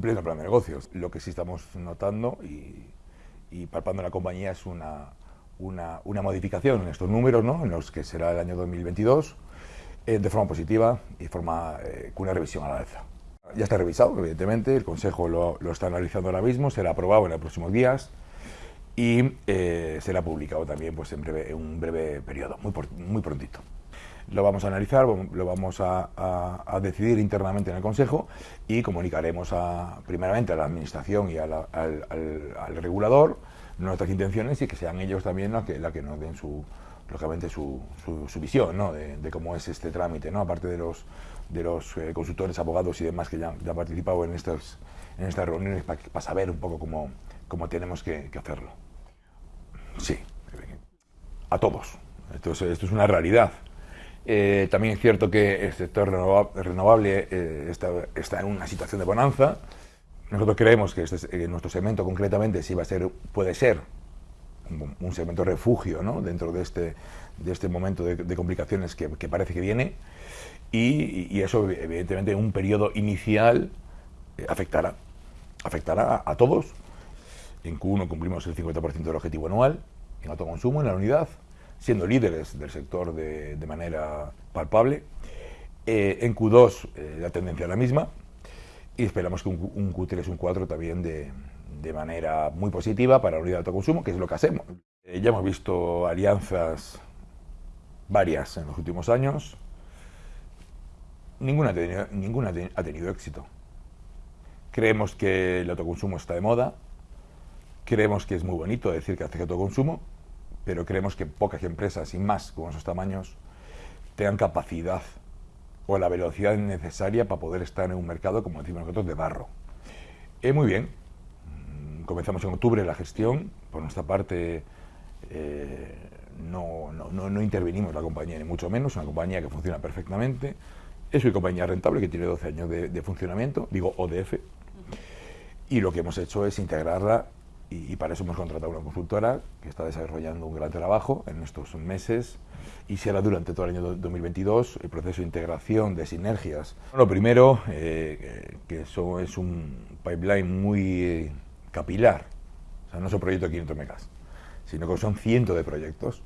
pleno plan de negocios. Lo que sí estamos notando y, palpando en la compañía es una, una, una, modificación en estos números, ¿no? en los que será el año 2022, eh, de forma positiva y forma, eh, con una revisión a la alza. Ya está revisado, evidentemente, el Consejo lo, está analizando ahora mismo, será aprobado en los próximos días y eh, será publicado también pues, en, breve, un breve periodo, muy, muy prontito lo vamos a analizar, lo vamos a, a, decidir internamente en el Consejo y comunicaremos a, primeramente a la Administración y al, regulador nuestras intenciones y que sean ellos también la que, la que nos den su, lógicamente su, su, su visión ¿no? de, cómo es este trámite, ¿no? aparte de los, de los eh, consultores, abogados y demás que ya, han participado en estas, en estas reuniones para, para saber un poco cómo, cómo tenemos que, que hacerlo. Sí, a todos. Entonces, esto es una realidad. Eh, también es cierto que el sector renovable eh, está, está, en una situación de bonanza. Nosotros creemos que este, nuestro segmento concretamente sí va a ser, puede ser un, segmento refugio ¿no? dentro de este, de este momento de, complicaciones que, parece que viene y, eso evidentemente en un periodo inicial eh, afectará, afectará a, a todos. En Q1 cumplimos el 50% del objetivo anual en autoconsumo en la unidad, siendo líderes del sector de, manera palpable. Eh, en Q2 eh, la tendencia es la misma y esperamos que un, un Q3 un 4 también de, de, manera muy positiva para la unidad de autoconsumo, que es lo que hacemos. Eh, ya hemos visto alianzas varias en los últimos años. Ninguna ninguna ha tenido éxito. Creemos que el autoconsumo está de moda, creemos que es muy bonito decir que hace autoconsumo, pero creemos que pocas empresas, y más con esos tamaños, tengan capacidad o la velocidad necesaria para poder estar en un mercado, como decimos nosotros, de barro. Eh, muy bien, mm, comenzamos en octubre la gestión, por nuestra parte eh, no, no, no, no, intervenimos la compañía, ni mucho menos, una compañía que funciona perfectamente, es una compañía rentable que tiene 12 años de, de funcionamiento, digo ODF, y lo que hemos hecho es integrarla y, y, para eso hemos contratado una consultora que está desarrollando un gran trabajo en estos meses y será durante todo el año 2022 el proceso de integración de sinergias. Lo primero, eh, que eso es un pipeline muy eh, capilar, o sea, no es un proyecto de 500 megas, sino que son cientos de proyectos.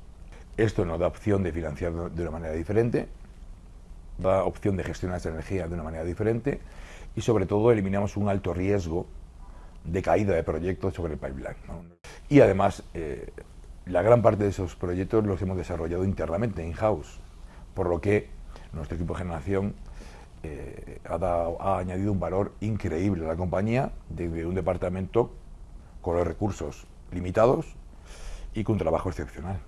Esto nos da opción de financiar de una manera diferente, da opción de gestionar esa energía de una manera diferente y sobre todo eliminamos un alto riesgo de caída de proyectos sobre el pipeline. Y además, eh, la gran parte de esos proyectos los hemos desarrollado internamente, in-house, por lo que nuestro equipo de generación eh, ha, ha, añadido un valor increíble a la compañía desde un departamento con los recursos limitados y con trabajo excepcional.